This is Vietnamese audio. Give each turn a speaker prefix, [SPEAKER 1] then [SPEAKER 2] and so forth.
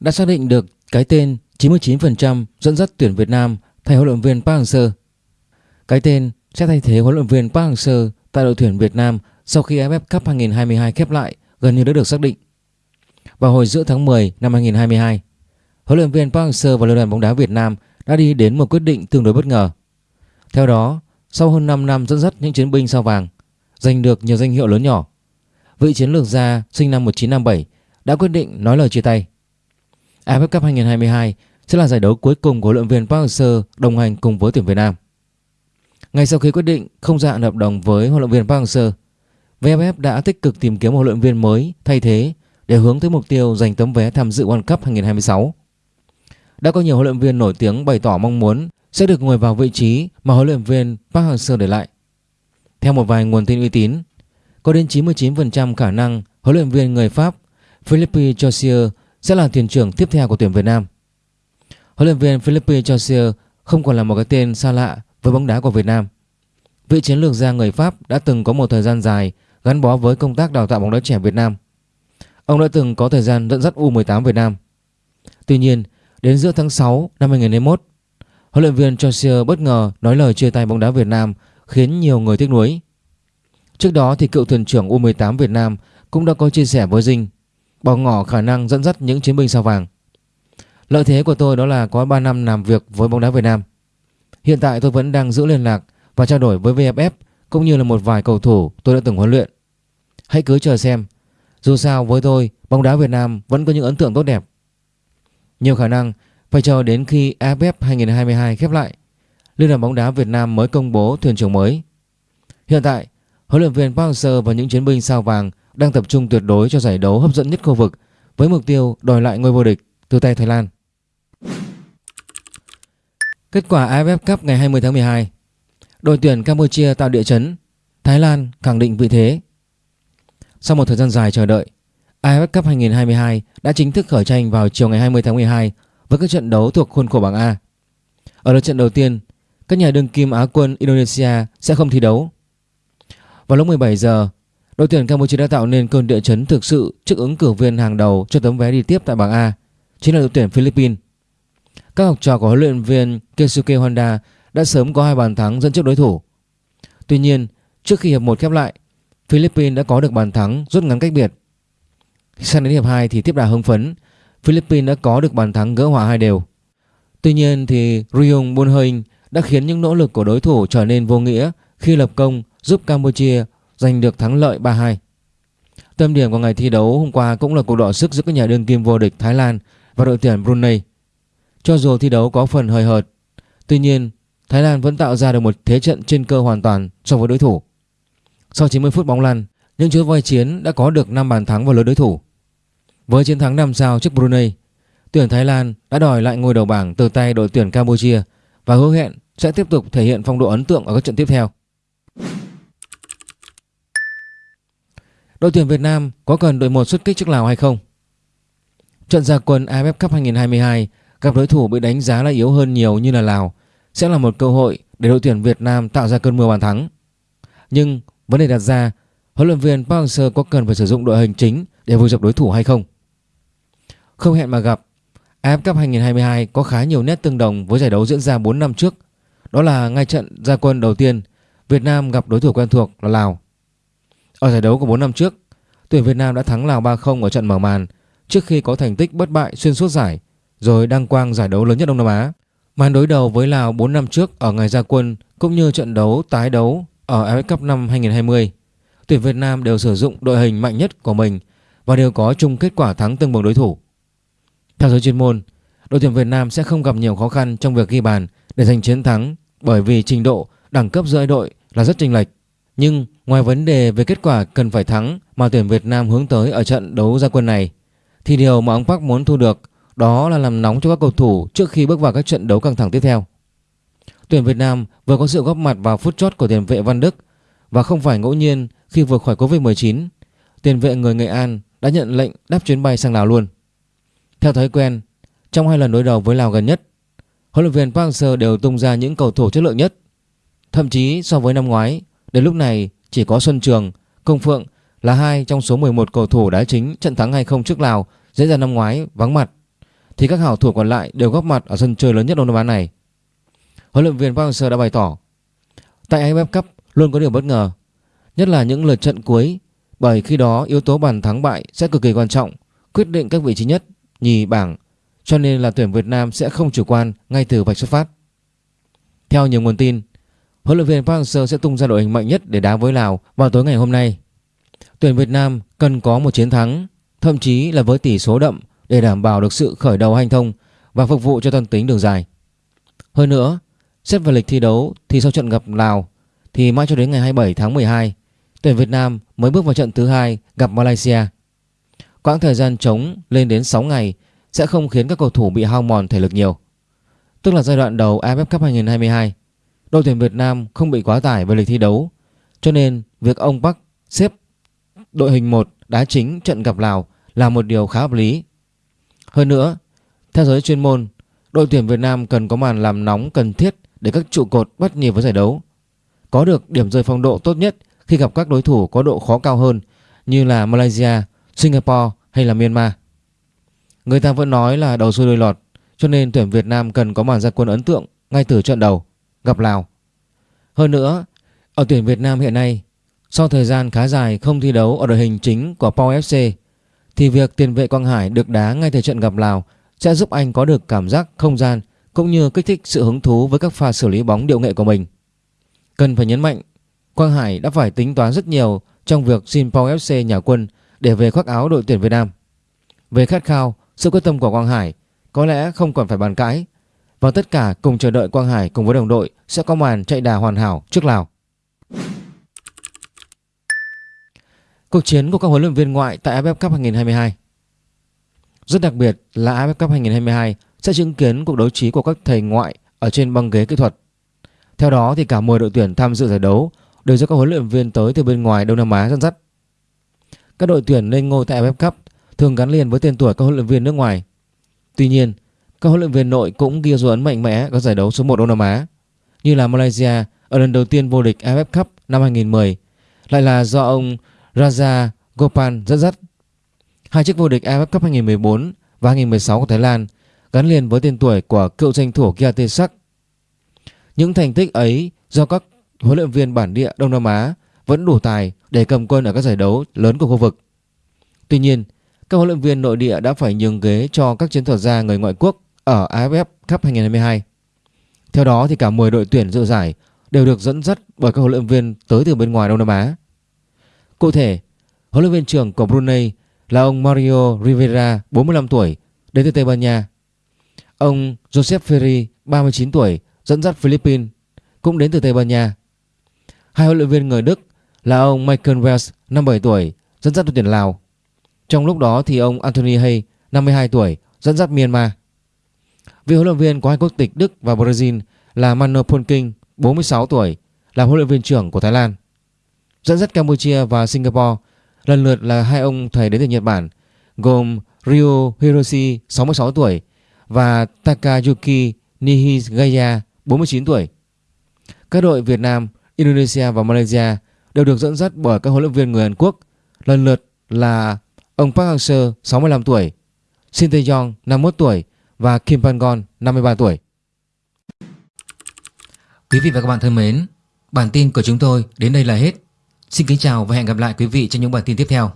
[SPEAKER 1] đã xác định được cái tên 99% dẫn dắt tuyển Việt Nam thay huấn luyện viên Park Hang-seo. Cái tên sẽ thay thế huấn luyện viên Park Hang-seo tại đội tuyển Việt Nam sau khi AFF Cup 2022 khép lại gần như đã được xác định. Vào hồi giữa tháng 10 năm 2022, huấn luyện viên Park Hang-seo và Liên đoàn bóng đá Việt Nam đã đi đến một quyết định tương đối bất ngờ. Theo đó, sau hơn 5 năm dẫn dắt những chiến binh sao vàng, giành được nhiều danh hiệu lớn nhỏ, vị chiến lược gia sinh năm 1957 đã quyết định nói lời chia tay. AFF Cup 2022 sẽ là giải đấu cuối cùng của huấn luyện viên Park Hang-seo đồng hành cùng với tuyển Việt Nam. Ngay sau khi quyết định không gia hạn hợp đồng với huấn luyện viên Park Hang-seo, VFF đã tích cực tìm kiếm một huấn luyện viên mới thay thế để hướng tới mục tiêu giành tấm vé tham dự World Cup 2026. Đã có nhiều huấn luyện viên nổi tiếng bày tỏ mong muốn sẽ được ngồi vào vị trí mà huấn luyện viên Park Hang-seo để lại. Theo một vài nguồn tin uy tín, có đến 99% khả năng huấn luyện viên người Pháp Philippe Jossier sẽ là thuyền trưởng tiếp theo của tuyển Việt Nam. Huấn luyện viên Philippe Chaussier không còn là một cái tên xa lạ với bóng đá của Việt Nam. Vị chiến lược gia người Pháp đã từng có một thời gian dài gắn bó với công tác đào tạo bóng đá trẻ Việt Nam. Ông đã từng có thời gian dẫn dắt U18 Việt Nam. Tuy nhiên, đến giữa tháng 6 năm 2021, huấn luyện viên Chaussier bất ngờ nói lời chia tay bóng đá Việt Nam khiến nhiều người tiếc nuối. Trước đó thì cựu thuyền trưởng U18 Việt Nam cũng đã có chia sẻ với Dinh bỏ ngỏ khả năng dẫn dắt những chiến binh sao vàng. Lợi thế của tôi đó là có 3 năm làm việc với bóng đá Việt Nam. Hiện tại tôi vẫn đang giữ liên lạc và trao đổi với VFF e cũng như là một vài cầu thủ tôi đã từng huấn luyện. Hãy cứ chờ xem. Dù sao với tôi, bóng đá Việt Nam vẫn có những ấn tượng tốt đẹp. Nhiều khả năng phải chờ đến khi AFF 2022 khép lại, Liên đoàn bóng đá Việt Nam mới công bố thuyền trưởng mới. Hiện tại, huấn luyện viên Park Hang-seo và những chiến binh sao vàng đang tập trung tuyệt đối cho giải đấu hấp dẫn nhất khu vực với mục tiêu đòi lại ngôi vô địch từ tay Thái Lan. Kết quả AFF Cup ngày 20 tháng 12 Đội tuyển Campuchia tạo địa chấn Thái Lan khẳng định vị thế Sau một thời gian dài chờ đợi AFF Cup 2022 đã chính thức khởi tranh vào chiều ngày 20 tháng 12 với các trận đấu thuộc khuôn khổ bảng A. Ở lượt trận đầu tiên, các nhà đương kim Á quân Indonesia sẽ không thi đấu. Vào lúc 17 giờ, đội tuyển Campuchia đã tạo nên cơn địa chấn thực sự trước ứng cử viên hàng đầu cho tấm vé đi tiếp tại bảng A, chính là đội tuyển Philippines. Các học trò của huấn luyện viên Keisuke Honda đã sớm có hai bàn thắng dẫn trước đối thủ. Tuy nhiên, trước khi hiệp 1 khép lại, Philippines đã có được bàn thắng rút ngắn cách biệt. Sang đến hiệp 2 thì tiếp đà hưng phấn, Philippines đã có được bàn thắng gỡ hòa hai đều. Tuy nhiên thì Ryung Bunhoing đã khiến những nỗ lực của đối thủ trở nên vô nghĩa khi lập công giúp Campuchia giành được thắng lợi 3-2. Tâm điểm của ngày thi đấu hôm qua cũng là cuộc đọ sức giữa các nhà đương kim vô địch Thái Lan và đội tuyển Brunei. Cho dù thi đấu có phần hơi hợt, tuy nhiên Thái Lan vẫn tạo ra được một thế trận trên cơ hoàn toàn so với đối thủ. Sau 90 phút bóng lăn, những chú voi chiến đã có được 5 bàn thắng vào lưới đối thủ. Với chiến thắng 5 sao trước Brunei, tuyển Thái Lan đã đòi lại ngôi đầu bảng từ tay đội tuyển Campuchia và hứa hẹn sẽ tiếp tục thể hiện phong độ ấn tượng ở các trận tiếp theo. Đội tuyển Việt Nam có cần đội một xuất kích trước Lào hay không? Trận gia quân AFF Cup 2022 gặp đối thủ bị đánh giá là yếu hơn nhiều như là Lào sẽ là một cơ hội để đội tuyển Việt Nam tạo ra cơn mưa bàn thắng. Nhưng vấn đề đặt ra, huấn luyện viên Park Hang-seo có cần phải sử dụng đội hình chính để vùi dập đối thủ hay không? Không hẹn mà gặp, AFF Cup 2022 có khá nhiều nét tương đồng với giải đấu diễn ra 4 năm trước. Đó là ngay trận gia quân đầu tiên, Việt Nam gặp đối thủ quen thuộc là Lào. Ở giải đấu của 4 năm trước, tuyển Việt Nam đã thắng Lào 3-0 ở trận mở màn trước khi có thành tích bất bại xuyên suốt giải rồi đăng quang giải đấu lớn nhất Đông Nam Á. Màn đối đầu với Lào 4 năm trước ở ngày ra quân cũng như trận đấu tái đấu ở AFF Cup năm 2020, tuyển Việt Nam đều sử dụng đội hình mạnh nhất của mình và đều có chung kết quả thắng tương bằng đối thủ. Theo giới chuyên môn, đội tuyển Việt Nam sẽ không gặp nhiều khó khăn trong việc ghi bàn để giành chiến thắng bởi vì trình độ đẳng cấp giữa đội là rất chênh lệch. Nhưng ngoài vấn đề về kết quả cần phải thắng mà tuyển Việt Nam hướng tới ở trận đấu ra quân này thì điều mà ông Park muốn thu được đó là làm nóng cho các cầu thủ trước khi bước vào các trận đấu căng thẳng tiếp theo. Tuyển Việt Nam vừa có sự góp mặt vào phút chót của tiền vệ Văn Đức và không phải ngẫu nhiên khi vừa khỏi Covid-19, tiền vệ người Nghệ An đã nhận lệnh đáp chuyến bay sang Lào luôn. Theo thói quen, trong hai lần đối đầu với Lào gần nhất, huấn luyện viên Park Hang-seo đều tung ra những cầu thủ chất lượng nhất. Thậm chí so với năm ngoái, đến lúc này chỉ có Xuân Trường, Công Phượng là hai trong số 11 cầu thủ đá chính trận thắng 2-0 trước Lào diễn ra năm ngoái vắng mặt thì các hảo thủ còn lại đều góp mặt ở sân chơi lớn nhất Đông Nam Á này. Huấn luyện viên Park Hang-seo đã bày tỏ tại AFF Cup luôn có điều bất ngờ, nhất là những lượt trận cuối bởi khi đó yếu tố bàn thắng bại sẽ cực kỳ quan trọng, quyết định các vị trí nhất, nhì bảng, cho nên là tuyển Việt Nam sẽ không chủ quan ngay từ vạch xuất phát. Theo nhiều nguồn tin, huấn luyện viên Park Hang-seo sẽ tung ra đội hình mạnh nhất để đá với Lào vào tối ngày hôm nay. Tuyển Việt Nam cần có một chiến thắng, thậm chí là với tỷ số đậm để đảm bảo được sự khởi đầu hành thông và phục vụ cho toàn tính đường dài. Hơn nữa, xét về lịch thi đấu thì sau trận gặp Lào thì mãi cho đến ngày 27 tháng 12, tuyển Việt Nam mới bước vào trận thứ hai gặp Malaysia. Quãng thời gian trống lên đến 6 ngày sẽ không khiến các cầu thủ bị hao mòn thể lực nhiều. Tức là giai đoạn đầu AFF Cup 2022, đội tuyển Việt Nam không bị quá tải về lịch thi đấu, cho nên việc ông Park xếp đội hình 1 đá chính trận gặp Lào là một điều khá hợp lý. Hơn nữa, theo giới chuyên môn, đội tuyển Việt Nam cần có màn làm nóng cần thiết để các trụ cột bắt nhịp với giải đấu. Có được điểm rơi phong độ tốt nhất khi gặp các đối thủ có độ khó cao hơn như là Malaysia, Singapore hay là Myanmar. Người ta vẫn nói là đầu xuôi đuôi lọt, cho nên tuyển Việt Nam cần có màn ra quân ấn tượng ngay từ trận đầu gặp Lào. Hơn nữa, ở tuyển Việt Nam hiện nay, sau thời gian khá dài không thi đấu ở đội hình chính của Pau FC, thì việc tiền vệ Quang Hải được đá ngay từ trận gặp Lào sẽ giúp anh có được cảm giác không gian cũng như kích thích sự hứng thú với các pha xử lý bóng điệu nghệ của mình. Cần phải nhấn mạnh, Quang Hải đã phải tính toán rất nhiều trong việc xin Pau FC nhà quân để về khoác áo đội tuyển Việt Nam. Về khát khao, sự quyết tâm của Quang Hải có lẽ không còn phải bàn cãi và tất cả cùng chờ đợi Quang Hải cùng với đồng đội sẽ có màn chạy đà hoàn hảo trước Lào. Cuộc chiến của các huấn luyện viên ngoại tại AFF Cup 2022 Rất đặc biệt là AFF Cup 2022 sẽ chứng kiến cuộc đấu trí của các thầy ngoại ở trên băng ghế kỹ thuật. Theo đó thì cả 10 đội tuyển tham dự giải đấu đều do các huấn luyện viên tới từ bên ngoài Đông Nam Á dẫn dắt. Các đội tuyển lên ngôi tại AFF Cup thường gắn liền với tên tuổi các huấn luyện viên nước ngoài. Tuy nhiên, các huấn luyện viên nội cũng ghi dấu ấn mạnh mẽ các giải đấu số 1 Đông Nam Á như là Malaysia ở lần đầu tiên vô địch AFF Cup năm 2010 lại là do ông Raja Gopal dẫn dắt. Hai chiếc vô địch AFF Cup 2014 và 2016 của Thái Lan gắn liền với tên tuổi của cựu tranh thủ Kiatesak. Những thành tích ấy do các huấn luyện viên bản địa Đông Nam Á vẫn đủ tài để cầm quân ở các giải đấu lớn của khu vực. Tuy nhiên, các huấn luyện viên nội địa đã phải nhường ghế cho các chiến thuật gia người ngoại quốc ở AFF Cup 2022. Theo đó thì cả 10 đội tuyển dự giải đều được dẫn dắt bởi các huấn luyện viên tới từ bên ngoài Đông Nam Á. Cụ thể, huấn luyện viên trưởng của Brunei là ông Mario Rivera, 45 tuổi, đến từ Tây Ban Nha. Ông Joseph Ferri, 39 tuổi, dẫn dắt Philippines, cũng đến từ Tây Ban Nha. Hai huấn luyện viên người Đức là ông Michael Wells, 57 tuổi, dẫn dắt đội tuyển Lào. Trong lúc đó thì ông Anthony Hay, 52 tuổi, dẫn dắt Myanmar. Vị huấn luyện viên có hai quốc tịch Đức và Brazil là Mano Polking, 46 tuổi, là huấn luyện viên trưởng của Thái Lan. Dẫn dắt Campuchia và Singapore lần lượt là hai ông thầy đến từ Nhật Bản gồm Ryo Hiroshi 66 tuổi và Takayuki Nihigaya 49 tuổi. Các đội Việt Nam, Indonesia và Malaysia đều được dẫn dắt bởi các huấn luyện viên người Hàn Quốc lần lượt là ông Park Hang-seo 65 tuổi, Shin Tae-yong 51 tuổi và Kim Pangon 53 tuổi. Quý vị và các bạn thân mến, bản tin của chúng tôi đến đây là hết. Xin kính chào và hẹn gặp lại quý vị trong những bản tin tiếp theo.